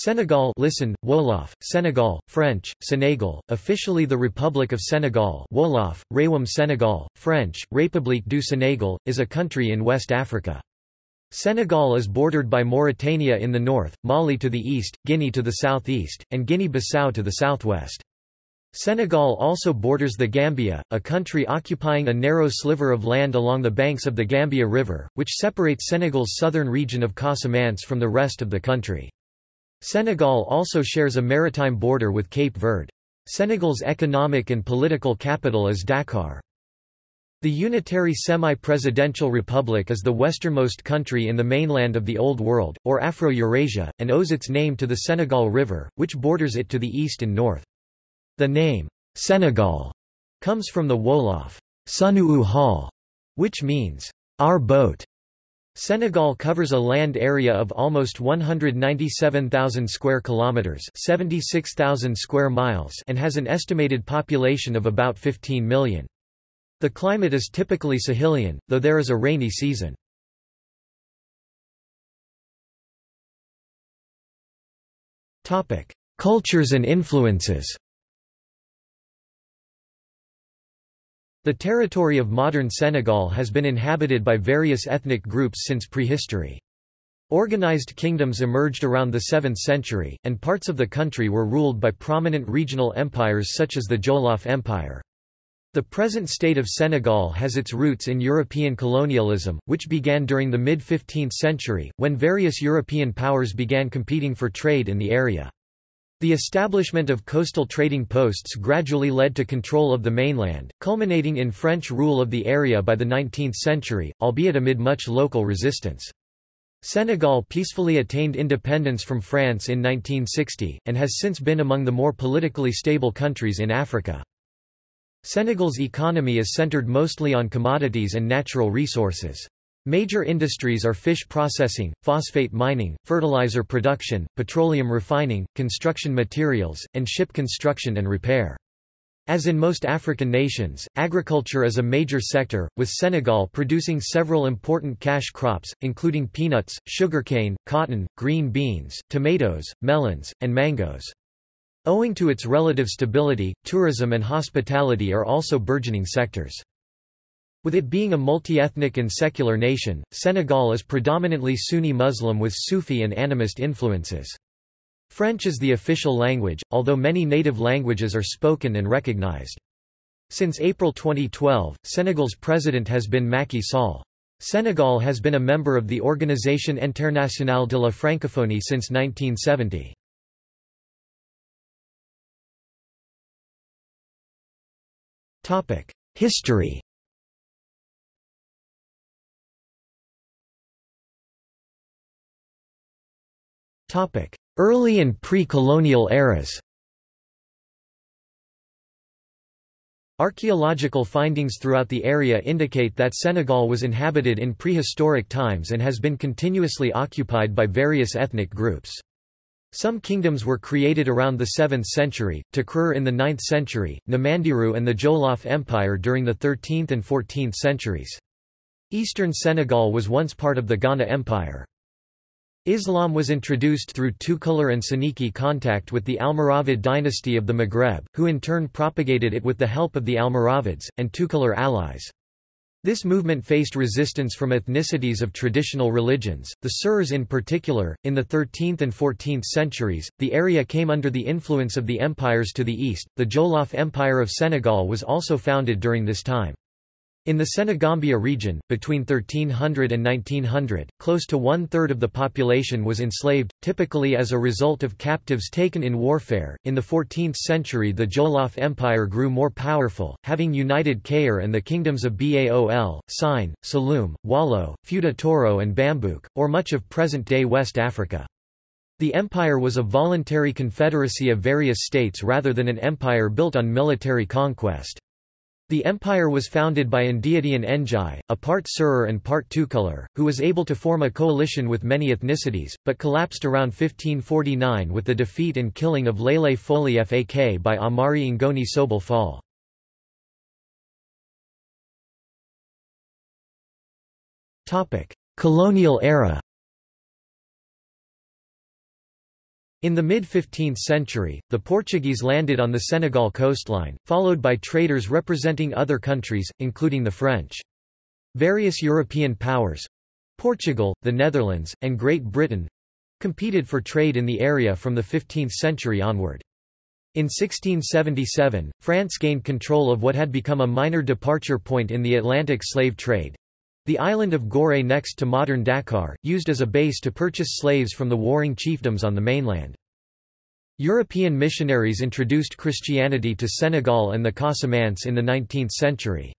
Senegal listen, Wolof, Senegal, French, Senegal, officially the Republic of Senegal Wolof, Réewum Senegal, French, République du Sénégal, is a country in West Africa. Senegal is bordered by Mauritania in the north, Mali to the east, Guinea to the southeast, and Guinea-Bissau to the southwest. Senegal also borders the Gambia, a country occupying a narrow sliver of land along the banks of the Gambia River, which separates Senegal's southern region of Casamance from the rest of the country. Senegal also shares a maritime border with Cape Verde. Senegal's economic and political capital is Dakar. The unitary semi-presidential republic is the westernmost country in the mainland of the Old World, or Afro-Eurasia, and owes its name to the Senegal River, which borders it to the east and north. The name, Senegal, comes from the Wolof, Sunu Hall, which means, our boat. Senegal covers a land area of almost 197,000 square kilometers, 76,000 square miles, and has an estimated population of about 15 million. The climate is typically Sahelian, though there is a rainy season. Topic: Cultures and influences. The territory of modern Senegal has been inhabited by various ethnic groups since prehistory. Organized kingdoms emerged around the 7th century, and parts of the country were ruled by prominent regional empires such as the Jolof Empire. The present state of Senegal has its roots in European colonialism, which began during the mid-15th century, when various European powers began competing for trade in the area. The establishment of coastal trading posts gradually led to control of the mainland, culminating in French rule of the area by the 19th century, albeit amid much local resistance. Senegal peacefully attained independence from France in 1960, and has since been among the more politically stable countries in Africa. Senegal's economy is centered mostly on commodities and natural resources. Major industries are fish processing, phosphate mining, fertilizer production, petroleum refining, construction materials, and ship construction and repair. As in most African nations, agriculture is a major sector, with Senegal producing several important cash crops, including peanuts, sugarcane, cotton, green beans, tomatoes, melons, and mangoes. Owing to its relative stability, tourism and hospitality are also burgeoning sectors. With it being a multi-ethnic and secular nation, Senegal is predominantly Sunni Muslim with Sufi and animist influences. French is the official language, although many native languages are spoken and recognized. Since April 2012, Senegal's president has been Macky Sall. Senegal has been a member of the Organisation Internationale de la Francophonie since 1970. History Early and pre-colonial eras Archaeological findings throughout the area indicate that Senegal was inhabited in prehistoric times and has been continuously occupied by various ethnic groups. Some kingdoms were created around the 7th century, Takrur in the 9th century, Namandiru and the Jolof Empire during the 13th and 14th centuries. Eastern Senegal was once part of the Ghana Empire. Islam was introduced through Tukulur and Soninke contact with the Almoravid dynasty of the Maghreb, who in turn propagated it with the help of the Almoravids, and Tukulur allies. This movement faced resistance from ethnicities of traditional religions, the Serers in particular. In the 13th and 14th centuries, the area came under the influence of the empires to the east. The Jolof Empire of Senegal was also founded during this time. In the Senegambia region, between 1300 and 1900, close to one-third of the population was enslaved, typically as a result of captives taken in warfare. In the 14th century the Jolof Empire grew more powerful, having united Kayor and the kingdoms of Baol, Sine, Saloum, Wallo, Fouta Toro and Bambouk, or much of present-day West Africa. The empire was a voluntary confederacy of various states rather than an empire built on military conquest. The empire was founded by Ndiadian Njai, a part Serer and part Tukulur, who was able to form a coalition with many ethnicities, but collapsed around 1549 with the defeat and killing of Lele Foli Fak by Amari Ngoni Sobel Fall. Colonial era In the mid-15th century, the Portuguese landed on the Senegal coastline, followed by traders representing other countries, including the French. Various European powers—Portugal, the Netherlands, and Great Britain—competed for trade in the area from the 15th century onward. In 1677, France gained control of what had become a minor departure point in the Atlantic slave trade, the island of Gorée next to modern Dakar, used as a base to purchase slaves from the warring chiefdoms on the mainland. European missionaries introduced Christianity to Senegal and the Casamance in the 19th century.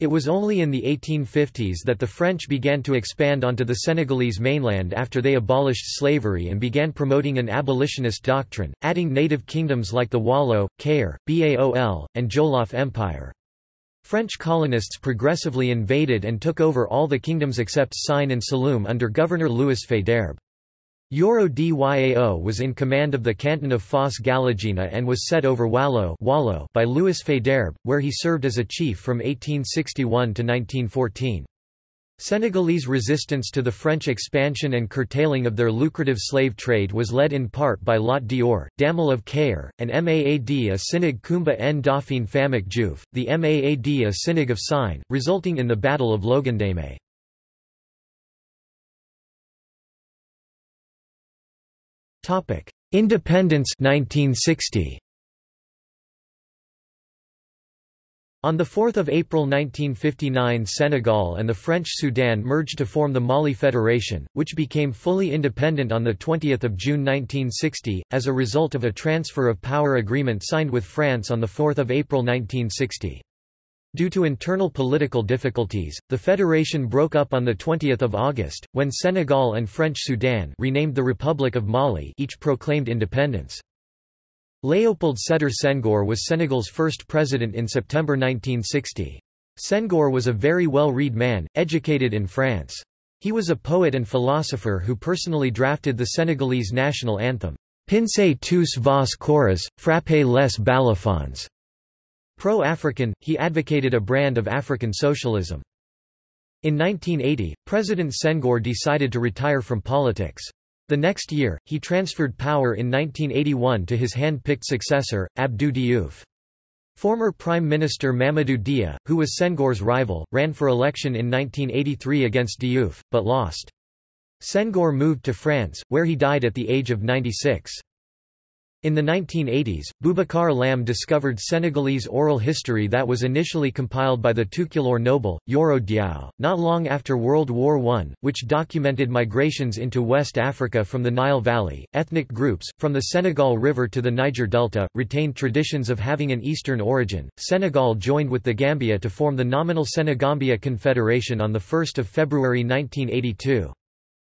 It was only in the 1850s that the French began to expand onto the Senegalese mainland after they abolished slavery and began promoting an abolitionist doctrine, adding native kingdoms like the Walo, Kayor, Baol, and Jolof Empire. French colonists progressively invaded and took over all the kingdoms except Sine and Saloum under Governor Louis Faidherbe. Yoro Dyao was in command of the canton of Fos Galagina and was set over Walo by Louis Faidherbe, where he served as a chief from 1861 to 1914. Senegalese resistance to the French expansion and curtailing of their lucrative slave trade was led in part by Lat Dior, Damel of Kayor, and Maad a Sinig Kumba Ndoffene Famak Diouf, the Maad a Sinig of Sine, resulting in the Battle of Logandeme. Independence 1960. On 4 April 1959 Senegal and the French Sudan merged to form the Mali Federation, which became fully independent on 20 June 1960, as a result of a transfer of power agreement signed with France on 4 April 1960. Due to internal political difficulties, the federation broke up on 20 August, when Senegal and French Sudan renamed the Republic of Mali each proclaimed independence. Léopold Sédar Senghor was Senegal's first president in September 1960. Senghor was a very well-read man, educated in France. He was a poet and philosopher who personally drafted the Senegalese national anthem, Pincez tous vos koras, frappez les balafons. Pro-African, he advocated a brand of African socialism. In 1980, President Senghor decided to retire from politics. The next year, he transferred power in 1981 to his hand-picked successor, Abdou Diouf. Former Prime Minister Mamadou Dia, who was Senghor's rival, ran for election in 1983 against Diouf, but lost. Senghor moved to France, where he died at the age of 96. In the 1980s, Boubacar Lam discovered Senegalese oral history that was initially compiled by the Tukulor noble, Yoro Diao, not long after World War I, which documented migrations into West Africa from the Nile Valley. Ethnic groups, from the Senegal River to the Niger Delta, retained traditions of having an Eastern origin. Senegal joined with the Gambia to form the nominal Senegambia Confederation on 1 February 1982.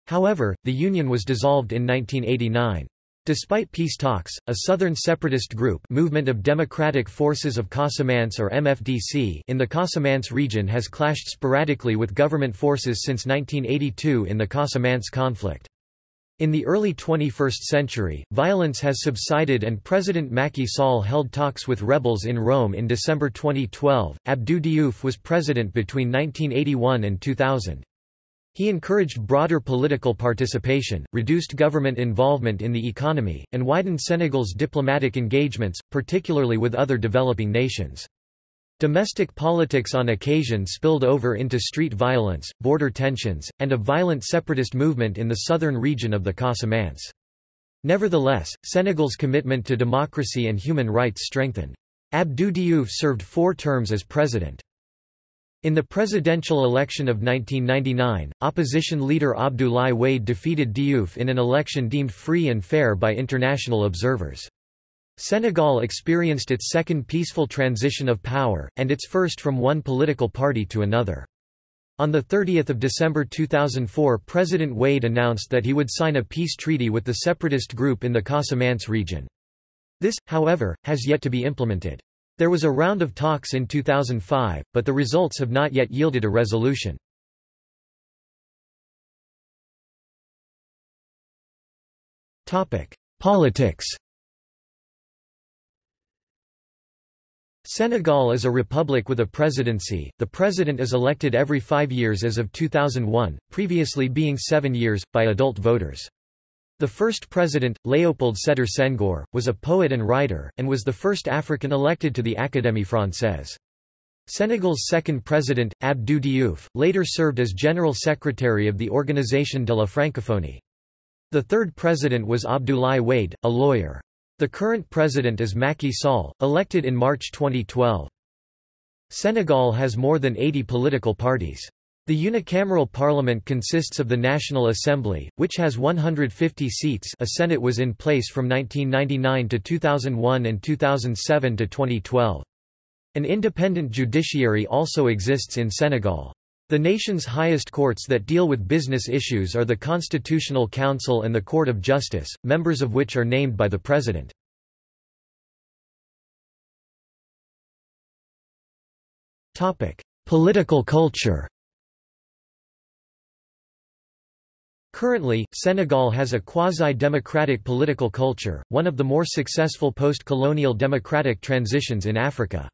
However, the union was dissolved in 1989. Despite peace talks, a southern separatist group Movement of Democratic Forces of Casamance or MFDC in the Casamance region has clashed sporadically with government forces since 1982 in the Casamance conflict. In the early 21st century, violence has subsided and President Macky Sall held talks with rebels in Rome in December 2012. Abdou Diouf was president between 1981 and 2000. He encouraged broader political participation, reduced government involvement in the economy, and widened Senegal's diplomatic engagements, particularly with other developing nations. Domestic politics on occasion spilled over into street violence, border tensions, and a violent separatist movement in the southern region of the Casamance. Nevertheless, Senegal's commitment to democracy and human rights strengthened. Abdou Diouf served four terms as president. In the presidential election of 1999, opposition leader Abdoulaye Wade defeated Diouf in an election deemed free and fair by international observers. Senegal experienced its second peaceful transition of power, and its first from one political party to another. On 30 December 2004 President Wade announced that he would sign a peace treaty with the separatist group in the Casamance region. This, however, has yet to be implemented. There was a round of talks in 2005, but the results have not yet yielded a resolution. Politics Senegal is a republic with a presidency. The president is elected every five years as of 2001, previously being seven years, by adult voters. The first president, Léopold Sédar Senghor, was a poet and writer, and was the first African elected to the Académie française. Senegal's second president, Abdou Diouf, later served as General Secretary of the Organisation de la Francophonie. The third president was Abdoulaye Wade, a lawyer. The current president is Macky Sall, elected in March 2012. Senegal has more than 80 political parties. The unicameral parliament consists of the National Assembly, which has 150 seats a Senate was in place from 1999 to 2001 and 2007 to 2012. An independent judiciary also exists in Senegal. The nation's highest courts that deal with business issues are the Constitutional Council and the Court of Justice, members of which are named by the President. Political culture Currently, Senegal has a quasi-democratic political culture, one of the more successful post-colonial democratic transitions in Africa.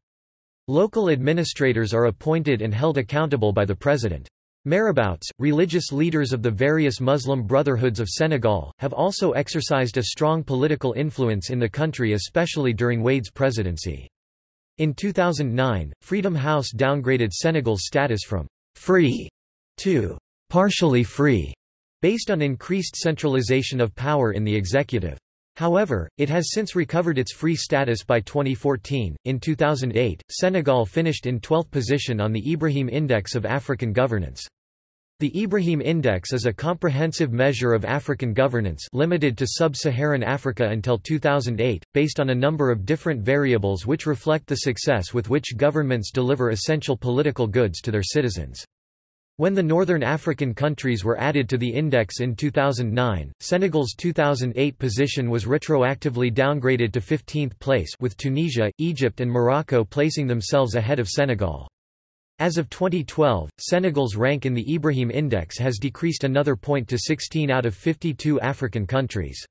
Local administrators are appointed and held accountable by the president. Marabouts, religious leaders of the various Muslim brotherhoods of Senegal, have also exercised a strong political influence in the country especially during Wade's presidency. In 2009, Freedom House downgraded Senegal's status from «free» to «partially free» based on increased centralization of power in the executive. However, it has since recovered its free status by 2014. In 2008, Senegal finished in 12th position on the Ibrahim Index of African Governance. The Ibrahim Index is a comprehensive measure of African governance limited to sub-Saharan Africa until 2008, based on a number of different variables which reflect the success with which governments deliver essential political goods to their citizens. When the Northern African countries were added to the index in 2009, Senegal's 2008 position was retroactively downgraded to 15th place with Tunisia, Egypt and Morocco placing themselves ahead of Senegal. As of 2012, Senegal's rank in the Ibrahim Index has decreased another point to 16 out of 52 African countries.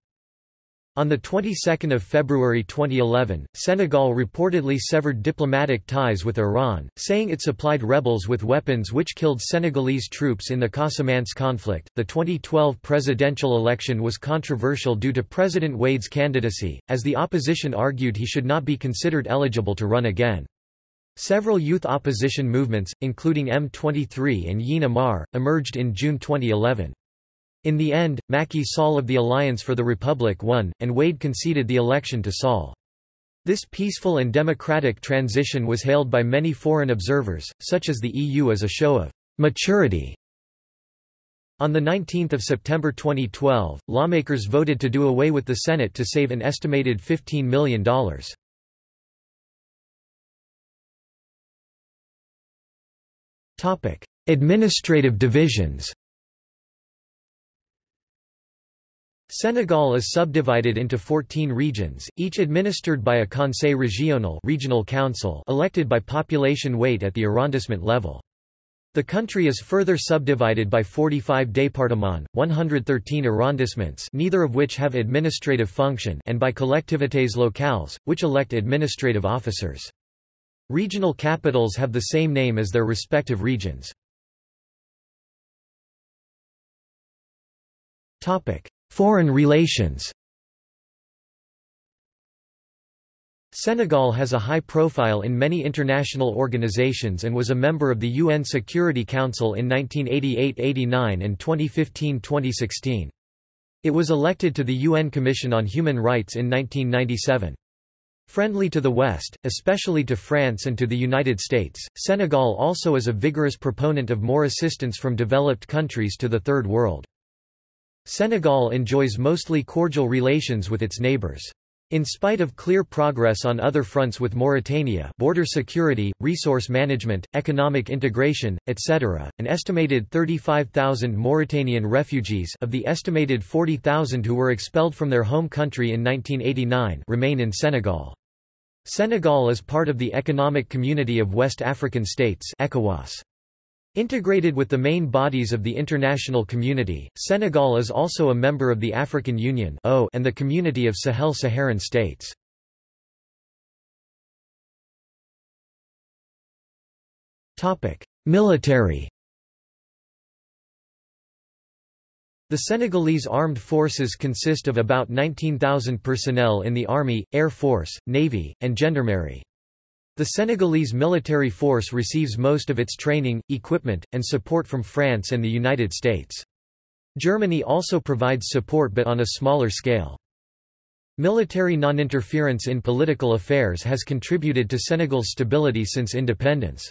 On the 22nd of February 2011, Senegal reportedly severed diplomatic ties with Iran, saying it supplied rebels with weapons which killed Senegalese troops in the Casamance conflict. The 2012 presidential election was controversial due to President Wade's candidacy, as the opposition argued he should not be considered eligible to run again. Several youth opposition movements, including M23 and Y'en a marre, emerged in June 2011. In the end, Macky Sall of the Alliance for the Republic won, and Wade conceded the election to Sall. This peaceful and democratic transition was hailed by many foreign observers, such as the EU as a show of maturity. On 19 September 2012, lawmakers voted to do away with the Senate to save an estimated $15 million. Administrative divisions Senegal is subdivided into 14 regions, each administered by a Conseil régional regional council elected by population weight at the arrondissement level. The country is further subdivided by 45 départements, 113 arrondissements neither of which have administrative function and by collectivités locales, which elect administrative officers. Regional capitals have the same name as their respective regions. Foreign relations Senegal has a high profile in many international organizations and was a member of the UN Security Council in 1988–89 and 2015–2016. It was elected to the UN Commission on Human Rights in 1997. Friendly to the West, especially to France and to the United States, Senegal also is a vigorous proponent of more assistance from developed countries to the Third World. Senegal enjoys mostly cordial relations with its neighbors. In spite of clear progress on other fronts with Mauritania border security, resource management, economic integration, etc., an estimated 35,000 Mauritanian refugees of the estimated 40,000 who were expelled from their home country in 1989 remain in Senegal. Senegal is part of the Economic Community of West African States ECOWAS. Integrated with the main bodies of the international community, Senegal is also a member of the African Union and the Community of Sahel-Saharan States. Military The Senegalese armed forces consist of about 19,000 personnel in the army, air force, navy, and gendarmerie. The Senegalese military force receives most of its training, equipment, and support from France and the United States. Germany also provides support but on a smaller scale. Military non-interference in political affairs has contributed to Senegal's stability since independence.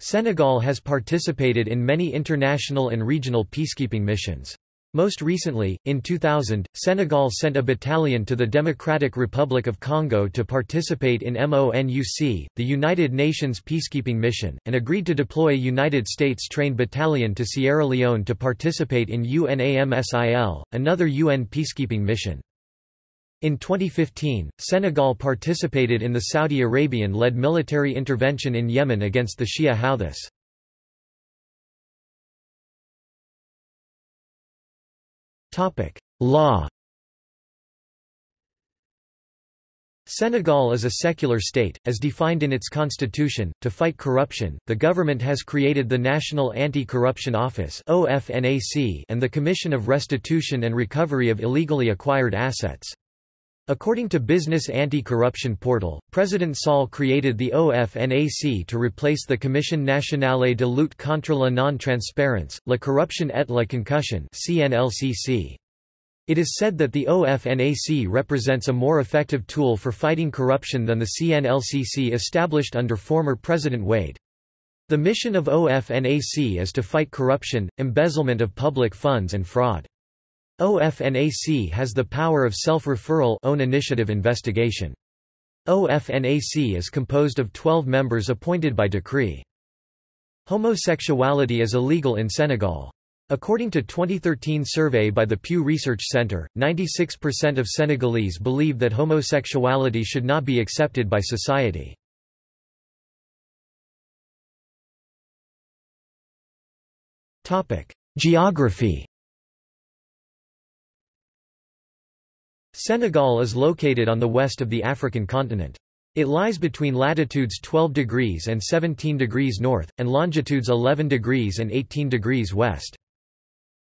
Senegal has participated in many international and regional peacekeeping missions. Most recently, in 2000, Senegal sent a battalion to the Democratic Republic of Congo to participate in MONUC, the United Nations peacekeeping mission, and agreed to deploy a United States-trained battalion to Sierra Leone to participate in UNAMSIL, another UN peacekeeping mission. In 2015, Senegal participated in the Saudi Arabian-led military intervention in Yemen against the Shia Houthis. Law Senegal is a secular state, as defined in its constitution. To fight corruption, the government has created the National Anti-Corruption Office (OFNAC) and the Commission of Restitution and Recovery of Illegally Acquired Assets. According to Business Anti-Corruption Portal, President Sall created the OFNAC to replace the Commission nationale de lutte contre la non-transparence, la corruption et la concussion CNLCC. It is said that the OFNAC represents a more effective tool for fighting corruption than the CNLCC established under former President Wade. The mission of OFNAC is to fight corruption, embezzlement of public funds and fraud. OFNAC has the power of self-referral own initiative investigation. OFNAC is composed of 12 members appointed by decree. Homosexuality is illegal in Senegal. According to 2013 survey by the Pew Research Center, 96% of Senegalese believe that homosexuality should not be accepted by society. Geography Senegal is located on the west of the African continent. It lies between latitudes 12 degrees and 17 degrees north, and longitudes 11 degrees and 18 degrees west.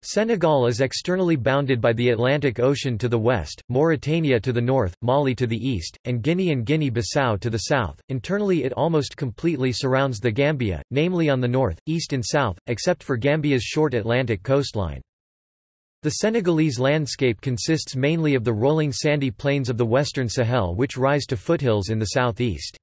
Senegal is externally bounded by the Atlantic Ocean to the west, Mauritania to the north, Mali to the east, and Guinea and Guinea-Bissau to the south. Internally it almost completely surrounds the Gambia, namely on the north, east and south, except for Gambia's short Atlantic coastline. The Senegalese landscape consists mainly of the rolling sandy plains of the western Sahel which rise to foothills in the southeast.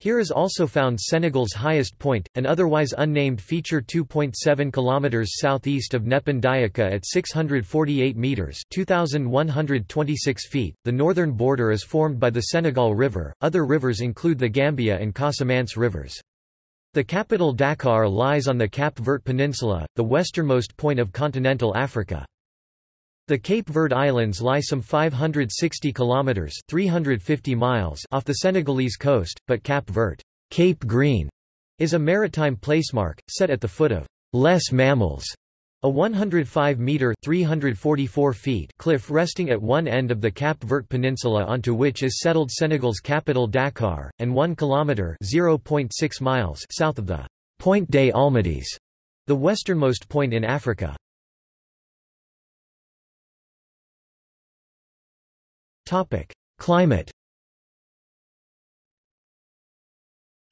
Here is also found Senegal's highest point, an otherwise unnamed feature 2.7 km southeast of Nepen Diakha at 648 metres 2,126 feet. The northern border is formed by the Senegal River, other rivers include the Gambia and Casamance rivers. The capital Dakar lies on the Cap Vert Peninsula, the westernmost point of continental Africa. The Cape Verde Islands lie some 560 kilometers (350 miles) off the Senegalese coast, but Cap Verte, Cape Green, is a maritime placemark set at the foot of Les Mamelles, a 105-metre (344 feet) cliff resting at one end of the Cap Verte Peninsula onto which is settled Senegal's capital Dakar, and 1 kilometre (0.6 miles) south of the Point des Almadies, the westernmost point in Africa. Climate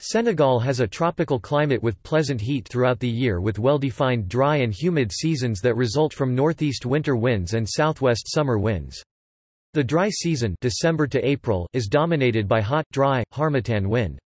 Senegal has a tropical climate with pleasant heat throughout the year with well-defined dry and humid seasons that result from northeast winter winds and southwest summer winds. The dry season December to April is dominated by hot, dry, harmattan wind.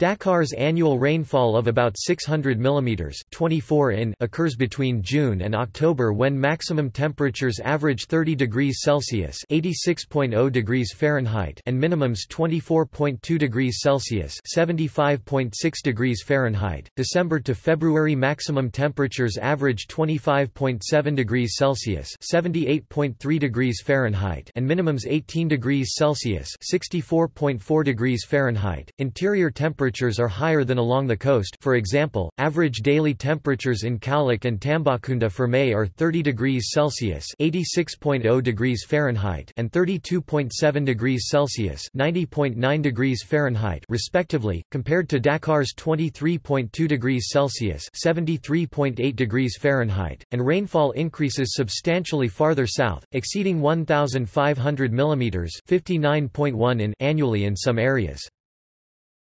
Dakar's annual rainfall of about 600 mm 24 in occurs between June and October when maximum temperatures average 30 degrees Celsius (86.0 degrees Fahrenheit) and minimums 24.2 degrees Celsius (75.6 degrees Fahrenheit). December to February maximum temperatures average 25.7 degrees Celsius (78.3 degrees Fahrenheit) and minimums 18 degrees Celsius (64.4 degrees Fahrenheit). Interior temperatures temperatures are higher than along the coast for example, average daily temperatures in Kaolack and Tambacounda for May are 30 degrees Celsius (86.0 degrees Fahrenheit) and 32.7 degrees Celsius (90.9 degrees Fahrenheit) respectively, compared to Dakar's 23.2 degrees Celsius (73.8 degrees Fahrenheit), and rainfall increases substantially farther south, exceeding 1,500 mm (59.1 in) annually in some areas.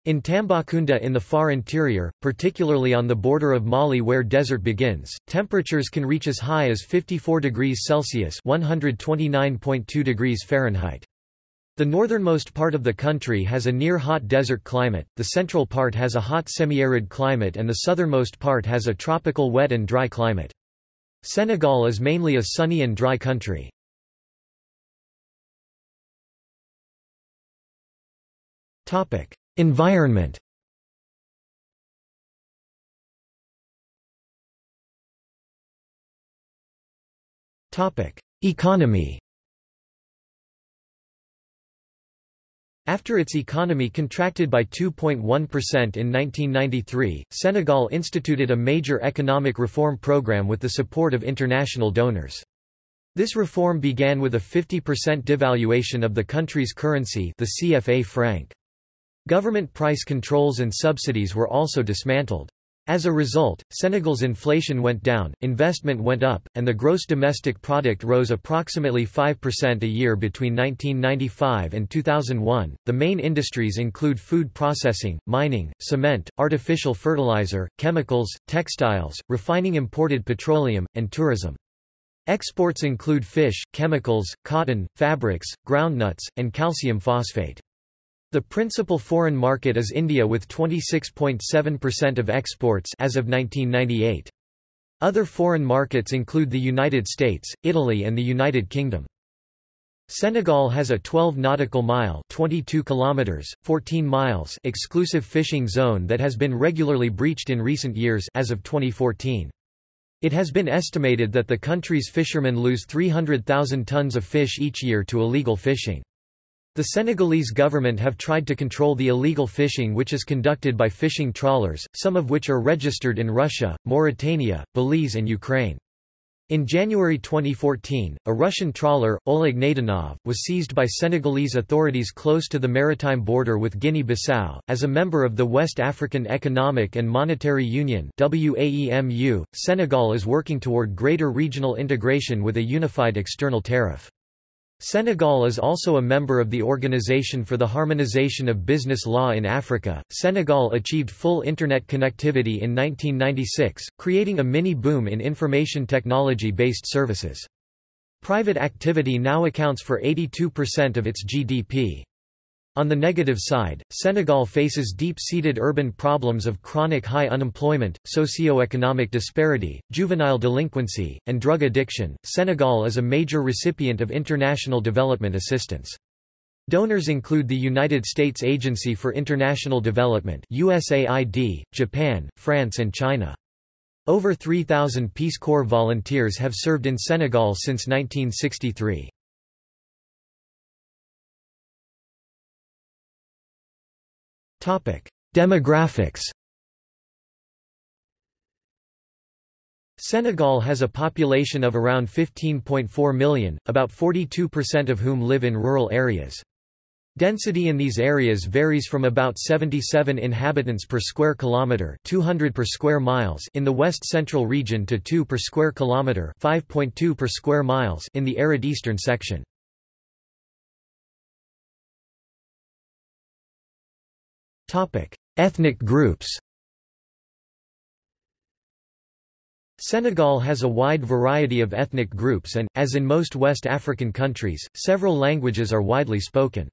In Tambacounda in the far interior, particularly on the border of Mali where desert begins, temperatures can reach as high as 54 degrees Celsius (129.2 degrees Fahrenheit). The northernmost part of the country has a near-hot desert climate, the central part has a hot semi-arid climate and the southernmost part has a tropical wet and dry climate. Senegal is mainly a sunny and dry country. Topic: Environment Economy After its economy contracted by 2.1% in 1993, Senegal instituted a major economic reform program with the support of international donors. This reform began with a 50% devaluation of the country's currency the CFA franc. Government price controls and subsidies were also dismantled. As a result, Senegal's inflation went down, investment went up, and the gross domestic product rose approximately 5% a year between 1995 and 2001. The main industries include food processing, mining, cement, artificial fertilizer, chemicals, textiles, refining imported petroleum, and tourism. Exports include fish, chemicals, cotton, fabrics, groundnuts, and calcium phosphate. The principal foreign market is India with 26.7% of exports as of 1998. Other foreign markets include the United States, Italy and the United Kingdom. Senegal has a 12 nautical mile 22 kilometers, 14 miles exclusive fishing zone that has been regularly breached in recent years as of 2014. It has been estimated that the country's fishermen lose 300,000 tons of fish each year to illegal fishing. The Senegalese government have tried to control the illegal fishing which is conducted by fishing trawlers, some of which are registered in Russia, Mauritania, Belize and Ukraine. In January 2014, a Russian trawler, Oleg Naydenov, was seized by Senegalese authorities close to the maritime border with Guinea-Bissau. As a member of the West African Economic and Monetary Union (WAEMU), Senegal is working toward greater regional integration with a unified external tariff. Senegal is also a member of the Organization for the Harmonization of Business Law in Africa. Senegal achieved full Internet connectivity in 1996, creating a mini boom in information technology based services. Private activity now accounts for 82% of its GDP. On the negative side, Senegal faces deep-seated urban problems of chronic high unemployment, socio-economic disparity, juvenile delinquency, and drug addiction. Senegal is a major recipient of international development assistance. Donors include the United States Agency for International Development USAID, Japan, France and China. Over 3,000 Peace Corps volunteers have served in Senegal since 1963. Demographics Senegal has a population of around 15.4 million, about 42% of whom live in rural areas. Density in these areas varies from about 77 inhabitants per square kilometer, 200 per square miles in the west central region to 2 per square kilometer, 5.2 per square miles in the arid eastern section. Ethnic groups Senegal has a wide variety of ethnic groups and, as in most West African countries, several languages are widely spoken.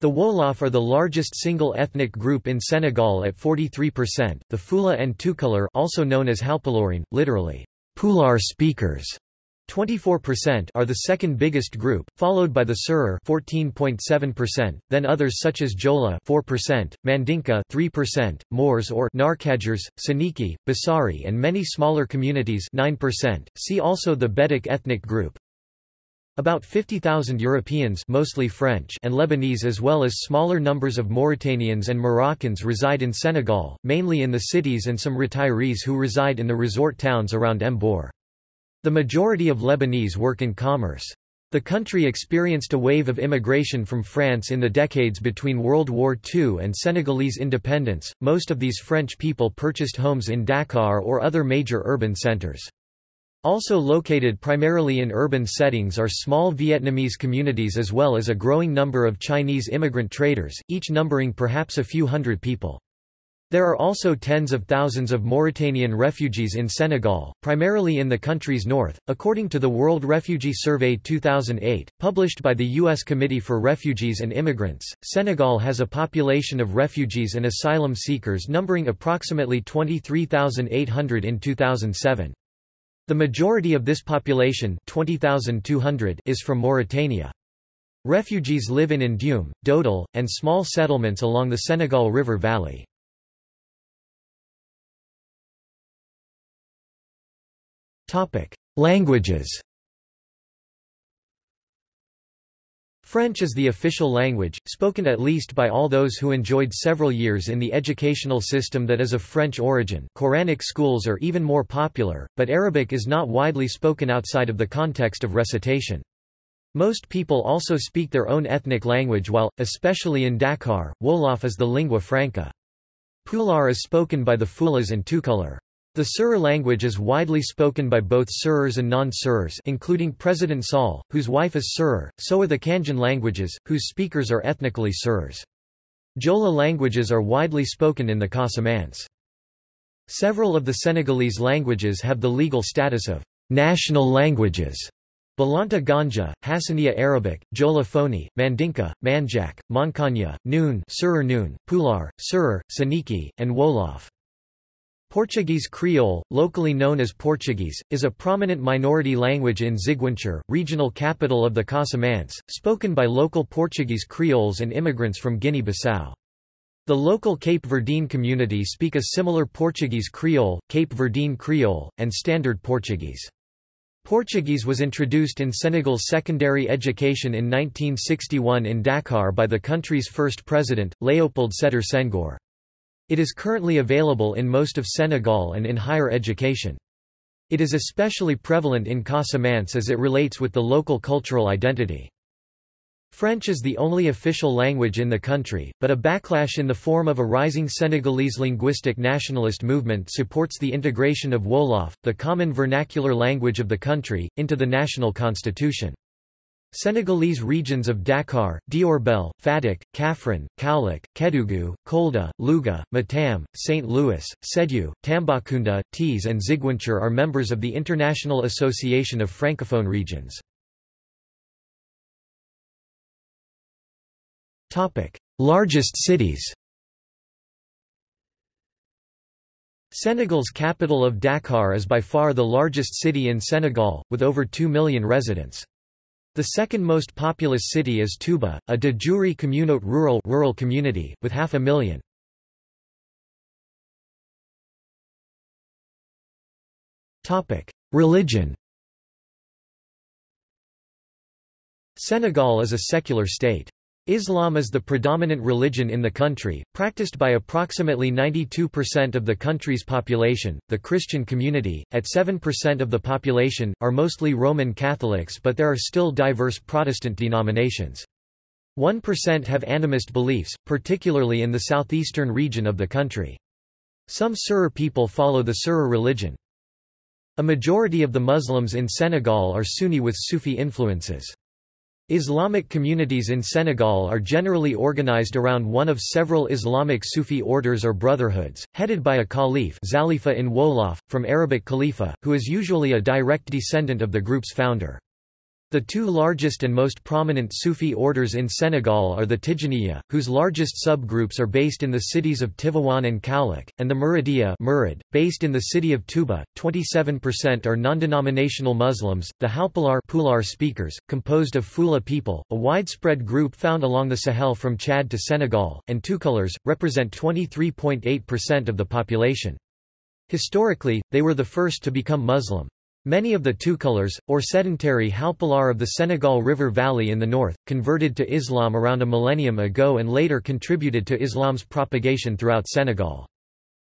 The Wolof are the largest single ethnic group in Senegal at 43%. The Fula and Tukulur, also known as Halpularin, literally Pular speakers, 24% are the second biggest group, followed by the Serer 14.7%, then others such as Jola 4%, Mandinka 3%, Moors or Narkadjers, Soninke, Basari and many smaller communities 9%. See also the Bedik ethnic group. About 50,000 Europeans mostly French and Lebanese as well as smaller numbers of Mauritanians and Moroccans reside in Senegal, mainly in the cities and some retirees who reside in the resort towns around Mbour. The majority of Lebanese work in commerce. The country experienced a wave of immigration from France in the decades between World War II and Senegalese independence. Most of these French people purchased homes in Dakar or other major urban centers. Also located primarily in urban settings are small Vietnamese communities as well as a growing number of Chinese immigrant traders, each numbering perhaps a few hundred people. There are also tens of thousands of Mauritanian refugees in Senegal, primarily in the country's north. According to the World Refugee Survey 2008, published by the U.S. Committee for Refugees and Immigrants, Senegal has a population of refugees and asylum seekers numbering approximately 23,800 in 2007. The majority of this population 20,200 is from Mauritania. Refugees live in Ndioum, Dodol, and small settlements along the Senegal River Valley. Languages French is the official language, spoken at least by all those who enjoyed several years in the educational system that is of French origin Quranic schools are even more popular, but Arabic is not widely spoken outside of the context of recitation. Most people also speak their own ethnic language while, especially in Dakar, Wolof is the lingua franca. Pular is spoken by the Fulas and Tukulur. The Serer language is widely spoken by both Serers and non-Serers including President Sall, whose wife is Serer, so are the Cangin languages, whose speakers are ethnically Serers. Jola languages are widely spoken in the Casamance. Several of the Senegalese languages have the legal status of national languages. Balanta Ganja, Hassaniya Arabic, Jola Foni, Mandinka, Manjak, Mankanya, Noon, Serer Noon, Pular, Serer, Soninke, and Wolof. Portuguese Creole, locally known as Portuguese, is a prominent minority language in Ziguinchor, regional capital of the Casamance, spoken by local Portuguese Creoles and immigrants from Guinea-Bissau. The local Cape Verdean community speak a similar Portuguese Creole, Cape Verdean Creole, and Standard Portuguese. Portuguese was introduced in Senegal's secondary education in 1961 in Dakar by the country's first president, Léopold Sédar Senghor. It is currently available in most of Senegal and in higher education. It is especially prevalent in Casamance as it relates with the local cultural identity. French is the only official language in the country, but a backlash in the form of a rising Senegalese linguistic nationalist movement supports the integration of Wolof, the common vernacular language of the country, into the national constitution. Senegalese regions of Dakar, Diourbel, Fatick, Kaffrine, Kaolack, Kédougou, Kolda, Louga, Matam, St. Louis, Sédhiou, Tambacounda, Thiès and Ziguinchor are members of the International Association of Francophone Regions. Largest cities Senegal's capital of Dakar is by far the largest city in Senegal, with over 2 million residents. The second most populous city is Touba, a de jure communaute rural, rural community, with half a million. Religion Senegal is a secular state. Islam is the predominant religion in the country, practiced by approximately 92% of the country's population. The Christian community, at 7% of the population, are mostly Roman Catholics but there are still diverse Protestant denominations. 1% have animist beliefs, particularly in the southeastern region of the country. Some Serer people follow the Serer religion. A majority of the Muslims in Senegal are Sunni with Sufi influences. Islamic communities in Senegal are generally organized around one of several Islamic Sufi orders or brotherhoods, headed by a caliph Xalifa in Wolof, from Arabic khalifa, who is usually a direct descendant of the group's founder. The two largest and most prominent Sufi orders in Senegal are the Tijaniya, whose largest subgroups are based in the cities of Tivaouane and Kaolack, and the Muridiya Murid, based in the city of Touba. 27% are non-denominational Muslims, the Halpulaar Pulaar speakers, composed of Fula people, a widespread group found along the Sahel from Chad to Senegal, and Tukulars, represent 23.8% of the population. Historically, they were the first to become Muslim. Many of the Toucouleurs, or sedentary Halpulaar of the Senegal River Valley in the north, converted to Islam around a millennium ago and later contributed to Islam's propagation throughout Senegal.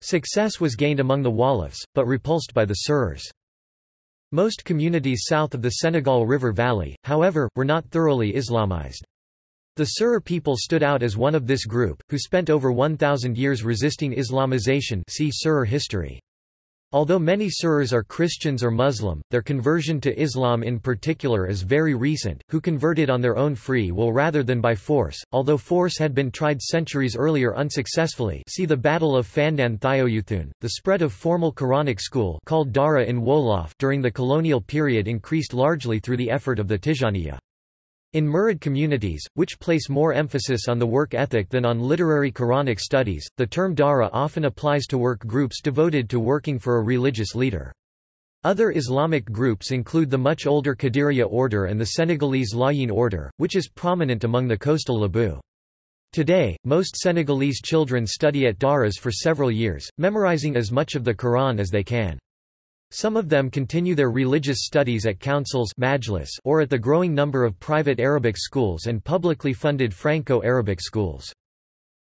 Success was gained among the Wolofs, but repulsed by the Serers. Most communities south of the Senegal River Valley, however, were not thoroughly Islamized. The Serer people stood out as one of this group, who spent over 1,000 years resisting Islamization see Serer history. Although many Serers are Christians or Muslim, their conversion to Islam in particular is very recent, who converted on their own free will rather than by force, although force had been tried centuries earlier unsuccessfully see the Battle of Fandan Thioyuthun. The spread of formal Quranic school called Dara in Wolof during the colonial period increased largely through the effort of the Tijaniya. In Murid communities, which place more emphasis on the work ethic than on literary Quranic studies, the term Dara often applies to work groups devoted to working for a religious leader. Other Islamic groups include the much older Qadiriya order and the Senegalese Layin order, which is prominent among the coastal Lebu. Today, most Senegalese children study at Daras for several years, memorizing as much of the Quran as they can. Some of them continue their religious studies at councils or at the growing number of private Arabic schools and publicly funded Franco-Arabic schools.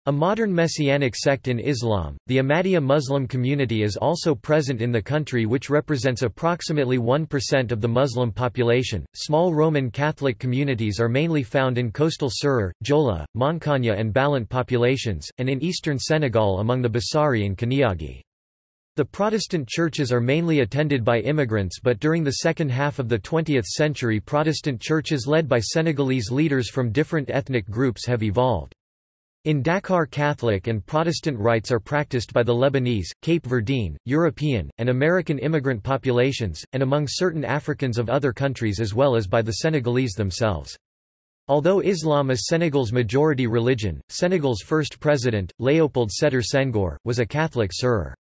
A modern messianic sect in Islam, the Ahmadiyya Muslim community is also present in the country which represents approximately 1% of the Muslim population. Small Roman Catholic communities are mainly found in coastal Serer, Jola, Mankanya and Balant populations, and in eastern Senegal among the Bassari and Coniagui. The Protestant churches are mainly attended by immigrants but during the second half of the 20th century Protestant churches led by Senegalese leaders from different ethnic groups have evolved. In Dakar Catholic and Protestant rites are practiced by the Lebanese, Cape Verdean, European, and American immigrant populations, and among certain Africans of other countries as well as by the Senegalese themselves. Although Islam is Senegal's majority religion, Senegal's first president, Léopold Sédar Senghor, was a Catholic Serer.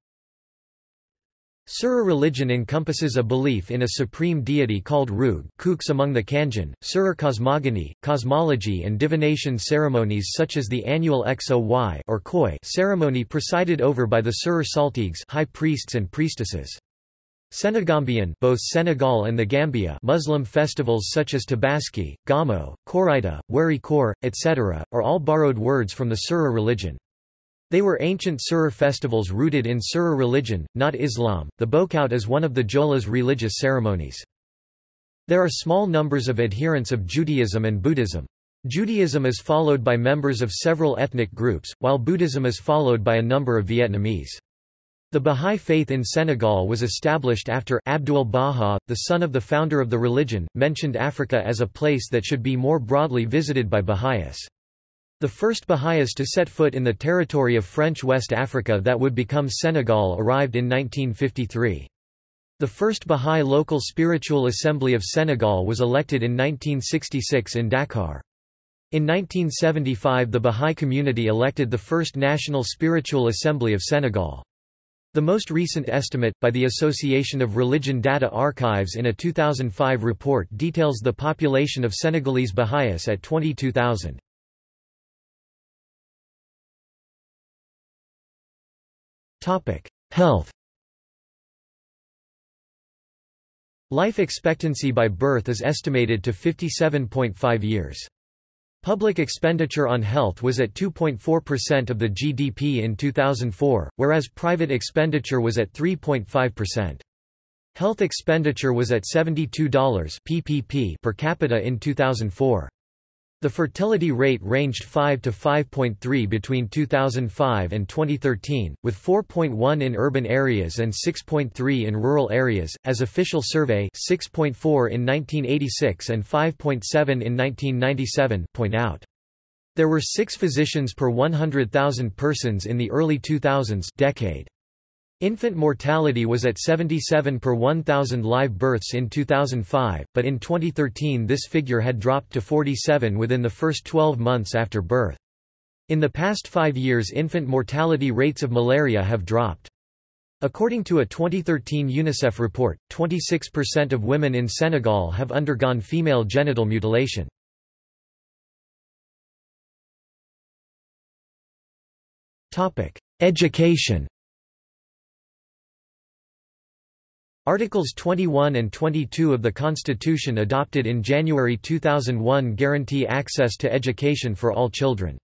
Serer religion encompasses a belief in a supreme deity called Roog Koox among the Cangin, Serer cosmogony, cosmology and divination ceremonies such as the annual XOY or Koi ceremony presided over by the Serer Saltigues high priests and priestesses. Senegambian both Senegal and the Gambia Muslim festivals such as Tabaski, Gamo, Korita, Weri Kor, etc., are all borrowed words from the Serer religion. They were ancient Serer festivals rooted in Serer religion, not Islam. The Boukout is one of the Jola's religious ceremonies. There are small numbers of adherents of Judaism and Buddhism. Judaism is followed by members of several ethnic groups, while Buddhism is followed by a number of Vietnamese. The Bahá'í faith in Senegal was established after Abdul Baha, the son of the founder of the religion, mentioned Africa as a place that should be more broadly visited by Baha'is. The first Baha'is to set foot in the territory of French West Africa that would become Senegal arrived in 1953. The first Baha'i local spiritual assembly of Senegal was elected in 1966 in Dakar. In 1975 the Baha'i community elected the first National Spiritual Assembly of Senegal. The most recent estimate, by the Association of Religion Data Archives in a 2005 report details the population of Senegalese Baha'is at 22,000. Topic: Health. Life expectancy by birth is estimated to 57.5 years. Public expenditure on health was at 2.4% of the GDP in 2004, whereas private expenditure was at 3.5%. Health expenditure was at $72 PPP per capita in 2004. The fertility rate ranged 5 to 5.3 between 2005 and 2013, with 4.1 in urban areas and 6.3 in rural areas, as official survey 6.4 in 1986 and 5.7 in 1997 point out. There were six physicians per 100,000 persons in the early 2000s decade. Infant mortality was at 77 per 1,000 live births in 2005, but in 2013 this figure had dropped to 47 within the first 12 months after birth. In the past five years infant mortality rates of malaria have dropped. According to a 2013 UNICEF report, 26% of women in Senegal have undergone female genital mutilation. Education Articles 21 and 22 of the Constitution adopted in January 2001 guarantee access to education for all children.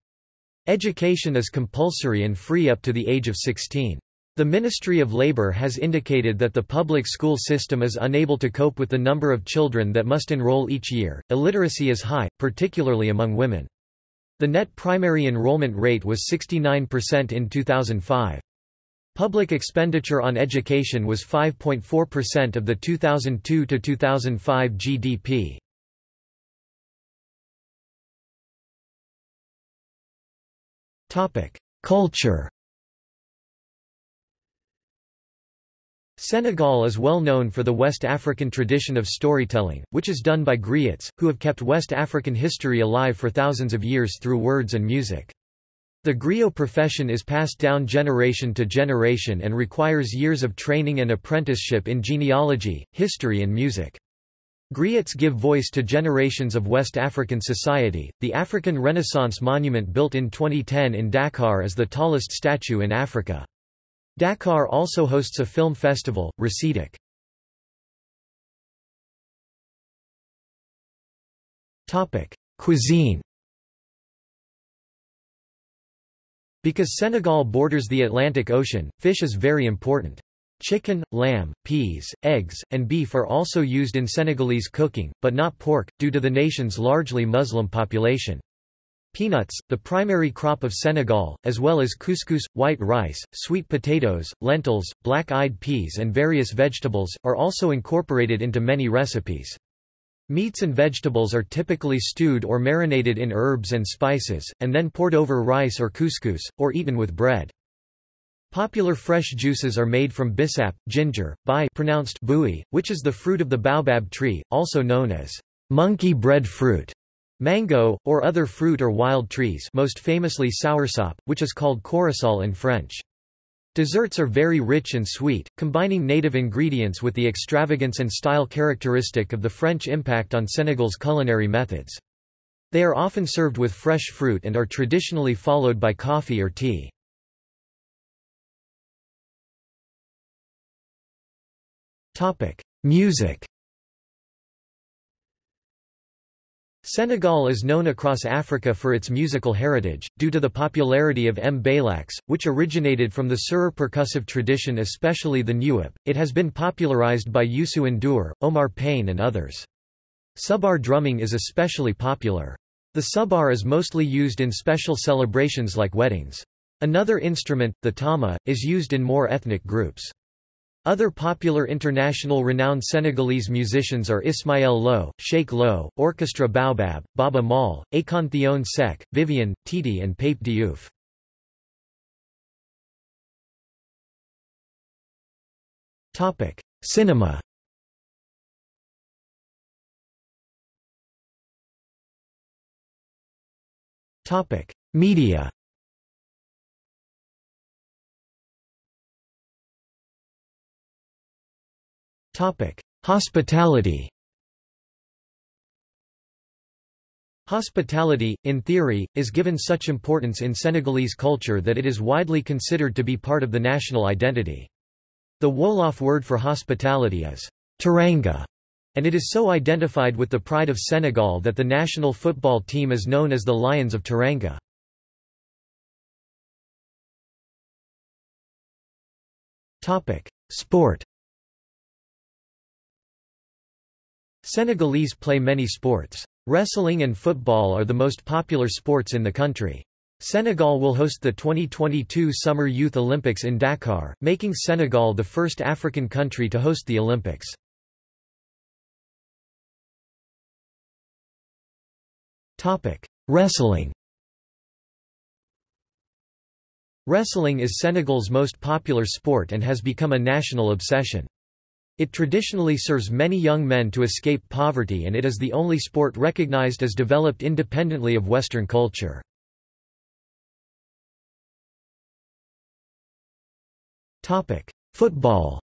Education is compulsory and free up to the age of 16. The Ministry of Labour has indicated that the public school system is unable to cope with the number of children that must enroll each year. Illiteracy is high, particularly among women. The net primary enrollment rate was 69% in 2005. Public expenditure on education was 5.4% of the 2002–2005 GDP. Culture Senegal is well known for the West African tradition of storytelling, which is done by griots, who have kept West African history alive for thousands of years through words and music. The griot profession is passed down generation to generation and requires years of training and apprenticeship in genealogy, history, and music. Griots give voice to generations of West African society. The African Renaissance Monument built in 2010 in Dakar is the tallest statue in Africa. Dakar also hosts a film festival, Recidak. Topic: Cuisine Because Senegal borders the Atlantic Ocean, fish is very important. Chicken, lamb, peas, eggs, and beef are also used in Senegalese cooking, but not pork, due to the nation's largely Muslim population. Peanuts, the primary crop of Senegal, as well as couscous, white rice, sweet potatoes, lentils, black-eyed peas and various vegetables, are also incorporated into many recipes. Meats and vegetables are typically stewed or marinated in herbs and spices, and then poured over rice or couscous, or eaten with bread. Popular fresh juices are made from bissap, ginger, bai pronounced bui, which is the fruit of the baobab tree, also known as monkey bread fruit, mango, or other fruit or wild trees most famously soursop, which is called corosol in French. Desserts are very rich and sweet, combining native ingredients with the extravagance and style characteristic of the French impact on Senegal's culinary methods. They are often served with fresh fruit and are traditionally followed by coffee or tea. Music Senegal is known across Africa for its musical heritage, due to the popularity of mbalax, which originated from the Serer percussive tradition especially the Njuup. It has been popularized by Youssou N'Dour, Omar Pene and others. Sabar drumming is especially popular. The sabar is mostly used in special celebrations like weddings. Another instrument, the tama, is used in more ethnic groups. Other popular international renowned Senegalese musicians are Ismaël Lo, Cheikh Lô, Orchestra Baobab, Baaba Maal, Akon Thione Seck, Viviane, Titi and Pape Diouf. Cinema Media Hospitality Hospitality, in theory, is given such importance in Senegalese culture that it is widely considered to be part of the national identity. The Wolof word for hospitality is teranga, and it is so identified with the pride of Senegal that the national football team is known as the Lions of Teranga. Sport Senegalese play many sports. Wrestling and football are the most popular sports in the country. Senegal will host the 2022 Summer Youth Olympics in Dakar, making Senegal the first African country to host the Olympics. Wrestling Wrestling is Senegal's most popular sport and has become a national obsession. It traditionally serves many young men to escape poverty and it is the only sport recognized as developed independently of Western culture. Football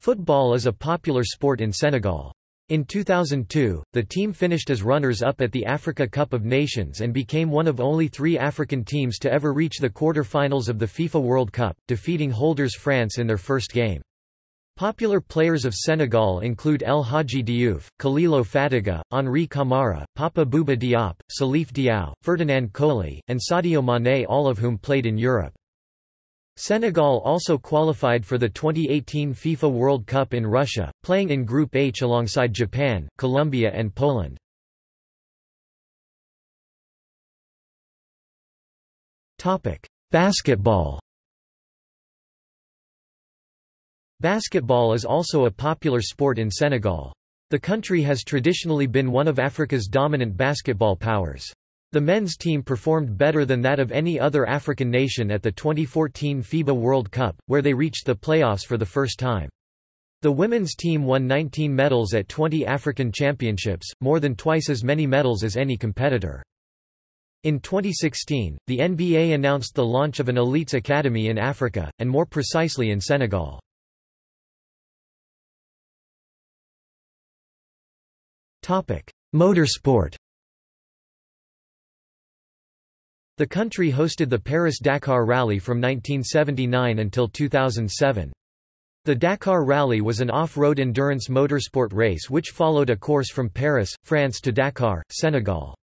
Football is a popular sport in Senegal. In 2002, the team finished as runners-up at the Africa Cup of Nations and became one of only three African teams to ever reach the quarter-finals of the FIFA World Cup, defeating holders France in their first game. Popular players of Senegal include El Hadji Diouf, Khalilou Fadiga, Henri Camara, Papa Bouba Diop, Salif Diao, Ferdinand Coly, and Sadio Mané all of whom played in Europe. Senegal also qualified for the 2018 FIFA World Cup in Russia, playing in Group H alongside Japan, Colombia and Poland. Basketball Basketball is also a popular sport in Senegal. The country has traditionally been one of Africa's dominant basketball powers. The men's team performed better than that of any other African nation at the 2014 FIBA World Cup, where they reached the playoffs for the first time. The women's team won 19 medals at 20 African championships, more than twice as many medals as any competitor. In 2016, the NBA announced the launch of an elites academy in Africa, and more precisely in Senegal. Motorsport The country hosted the Paris-Dakar Rally from 1979 until 2007. The Dakar Rally was an off-road endurance motorsport race which followed a course from Paris, France to Dakar, Senegal.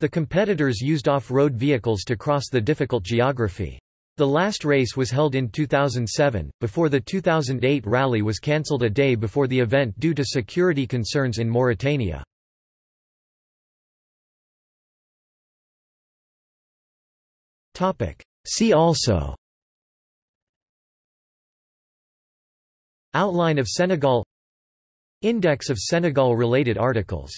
The competitors used off-road vehicles to cross the difficult geography. The last race was held in 2007, before the 2008 rally was cancelled a day before the event due to security concerns in Mauritania. See also. Outline of Senegal. Index of Senegal-related articles